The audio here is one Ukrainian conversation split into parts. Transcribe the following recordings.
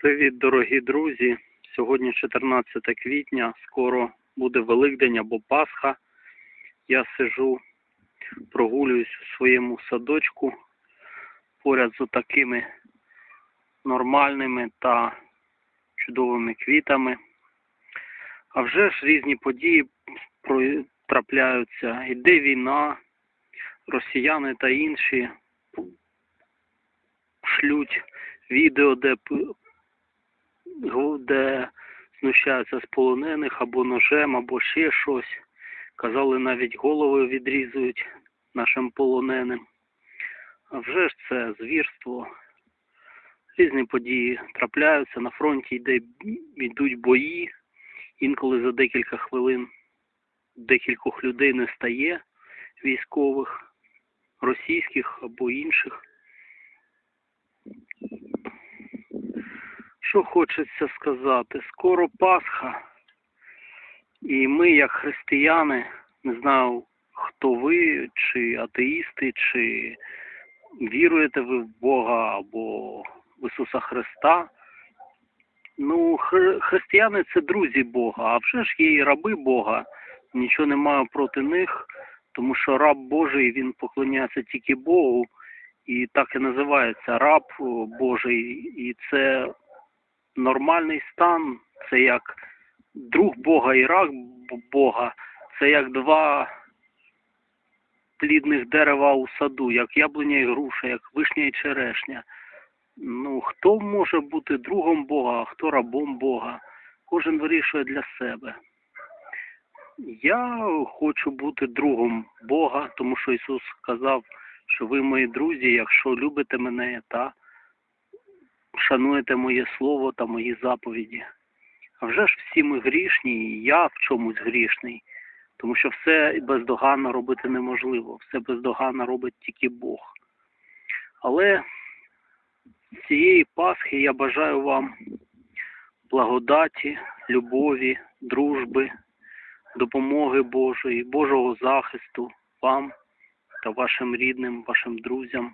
Привіт, дорогі друзі! Сьогодні 14 квітня, скоро буде Великдень або Пасха. Я сижу, прогулююсь у своєму садочку поряд з такими нормальними та чудовими квітами. А вже ж різні події трапляються. Іде війна, росіяни та інші шлють відео, де де знущаються з полонених або ножем, або ще щось. Казали, навіть голови відрізують нашим полоненим. А вже ж це звірство. Різні події трапляються. На фронті йде, йдуть бої. Інколи за декілька хвилин декількох людей не стає військових, російських або інших. Що хочеться сказати? Скоро Пасха, і ми, як християни, не знаю, хто ви, чи атеїсти, чи віруєте ви в Бога або в Ісуса Христа. Ну, хри- християни це друзі Бога, а вже ж є і раби Бога. Нічого не маю проти них, тому що раб Божий він поклоняється тільки Богу, і так і називається раб Божий, і це нормальний стан, це як друг Бога і раб Б- Бога, це як два плідних дерева у саду, як яблуня і груша, як вишня і черешня. Ну, хто може бути другом Бога, а хто рабом Бога? Кожен вирішує для себе. Я хочу бути другом Бога, тому що Ісус сказав, що ви мої друзі, якщо любите мене та шануєте моє слово та мої заповіді. А вже ж всі ми грішні, і я в чомусь грішний, тому що все бездоганно робити неможливо, все бездоганно робить тільки Бог. Але цієї Пасхи я бажаю вам благодаті, любові, дружби, допомоги Божої, Божого захисту вам та вашим рідним, вашим друзям.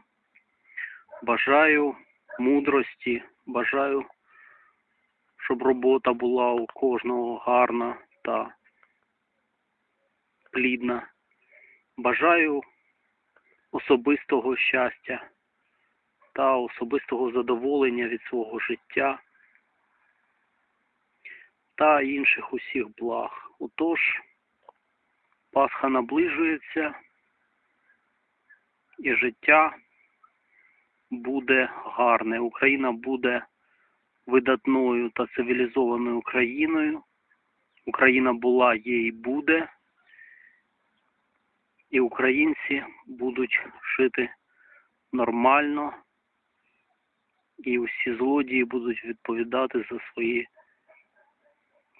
Бажаю мудрості, бажаю, щоб робота була у кожного гарна та плідна. Бажаю особистого щастя та особистого задоволення від свого життя та інших усіх благ. Отож, Пасха наближується і життя буде гарне. Україна буде видатною та цивілізованою країною. Україна була, є і буде. І українці будуть жити нормально, і усі злодії будуть відповідати за свої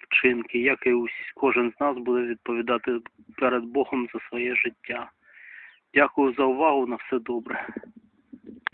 вчинки, як і ус- кожен з нас буде відповідати перед Богом за своє життя. Дякую за увагу. На все добре.